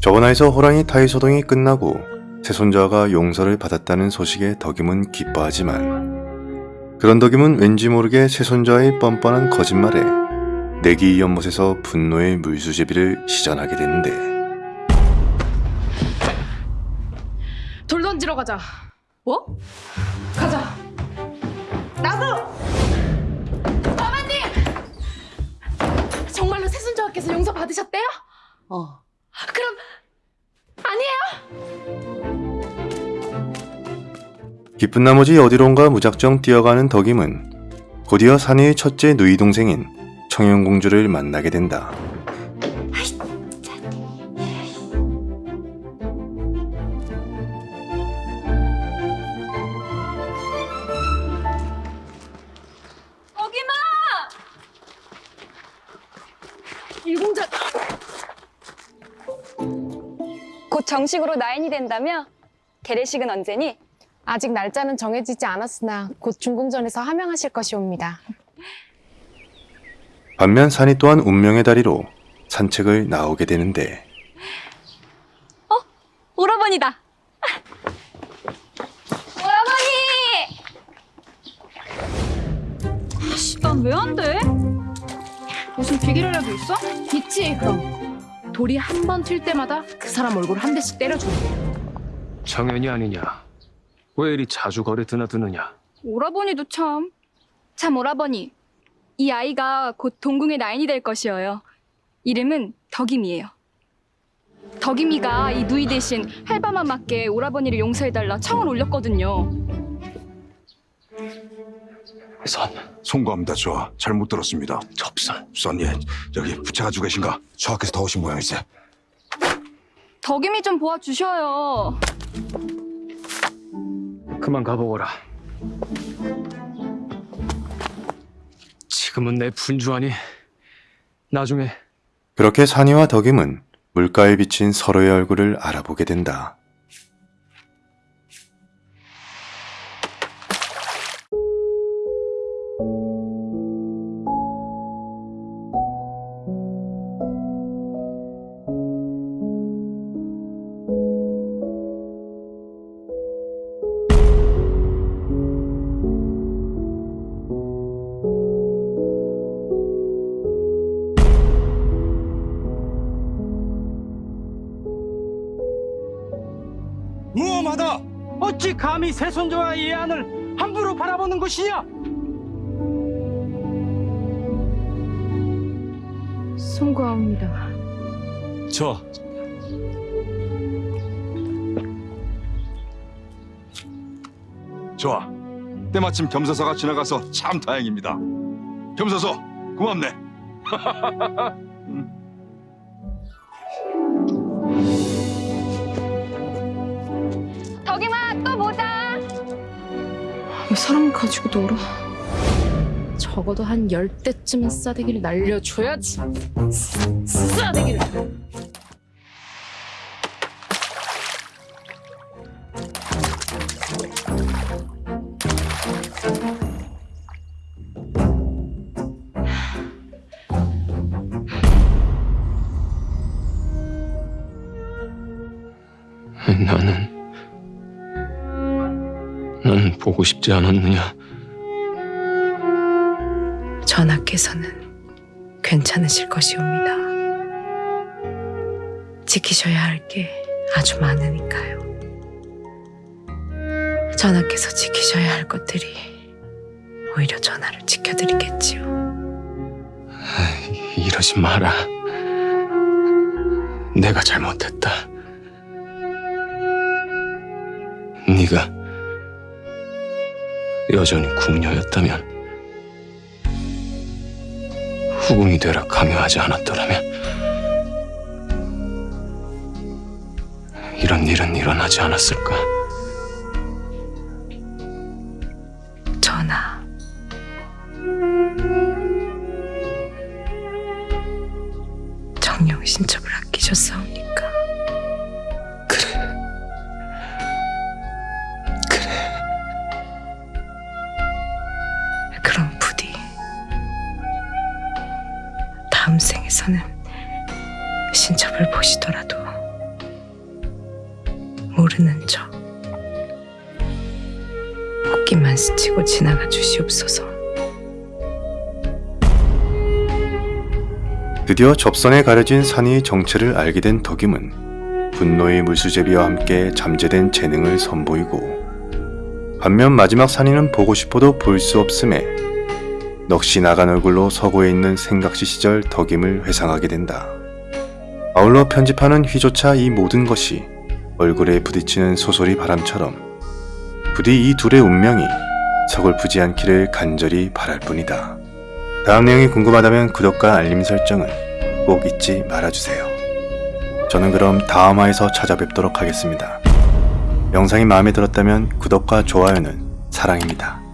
저번화에서 호랑이 타이 소동이 끝나고 새손자가 용서를 받았다는 소식에 덕임은 기뻐하지만 그런 덕임은 왠지 모르게 새손자의 뻔뻔한 거짓말에 내기 연못에서 분노의 물수제비를 시전하게 되는데 돌 던지러 가자. 뭐? 가자. 나도. 어머님. 정말로 새순조아께서 용서 받으셨대요? 어. 기쁜 나머지 어디론가 무작정 뛰어가는 덕임은 곧이어 사내의 첫째 누이 동생인 청영공주를 만나게 된다. 일공자. 곧 정식으로 나인이 된다며? 개례식은 언제니? 아직 날짜는 정해지지 않았으나 곧 중궁전에서 하명하실 것이옵니다. 반면 산이 또한 운명의 다리로 산책을 나오게 되는데 오라버니다. 오라버니! 난 왜 안 돼? 무슨 비결이라도 있어? 있지 그럼. 돌이 한 번 튈 때마다 그 사람 얼굴 한 대씩 때려주는 정연이 아니냐? 왜 이리 자주 거래 드나드느냐? 오라버니도 참. 참 오라버니, 이 아이가 곧 동궁의 나인이 될 것이어요. 이름은 덕임이에요. 덕임이가 이 누이 대신 할바마마께 오라버니를 용서해달라 청을 올렸거든요. 선, 송구합니다, 저. 잘못 들었습니다. 접선. 선 예, 여기 부채 가지고 계신가? 저하께서 더 오신 모양이세. 덕임이 좀 보아주셔요. 그만 가보거라. 지금은 내 분주하니 나중에 그렇게 산이와 덕임은 물가에 비친 서로의 얼굴을 알아보게 된다. 어찌 감히 새손자와 예안을 함부로 바라보는 것이냐? 송구합니다. 저. 좋아. 때마침 겸사서가 지나가서 참 다행입니다. 겸사서, 고맙네. 사람 가지고 놀아? 적어도 한 열 대쯤은 싸대기를 날려줘야지. 싸대기를. 나는 나는 보고 싶지 않았느냐? 전하께서는 괜찮으실 것이옵니다. 지키셔야 할 게 아주 많으니까요. 전하께서 지키셔야 할 것들이 오히려 전하를 지켜드리겠지요. 이러지 마라. 내가 잘못했다. 네가 여전히 궁녀였다면 후궁이 되라 강요하지 않았더라면 이런 일은 일어나지 않았을까? 전하, 정령 신첩을 아끼셨사옵니까? 다음 생에서는 신첩을 보시더라도 모르는 척 꽃길만 스치고 지나가 주시옵소서. 드디어 접선에 가려진 산이의 정체를 알게 된 덕임은 분노의 물수제비와 함께 잠재된 재능을 선보이고 반면 마지막 산이는 보고 싶어도 볼 수 없음에 넋이 나간 얼굴로 서고에 있는 생각시 시절 덕임을 회상하게 된다. 아울러 편집하는 휘조차 이 모든 것이 얼굴에 부딪히는 소소리 바람처럼 부디 이 둘의 운명이 서글프지 않기를 간절히 바랄 뿐이다. 다음 내용이 궁금하다면 구독과 알림 설정을 꼭 잊지 말아주세요. 저는 그럼 다음화에서 찾아뵙도록 하겠습니다. 영상이 마음에 들었다면 구독과 좋아요는 사랑입니다.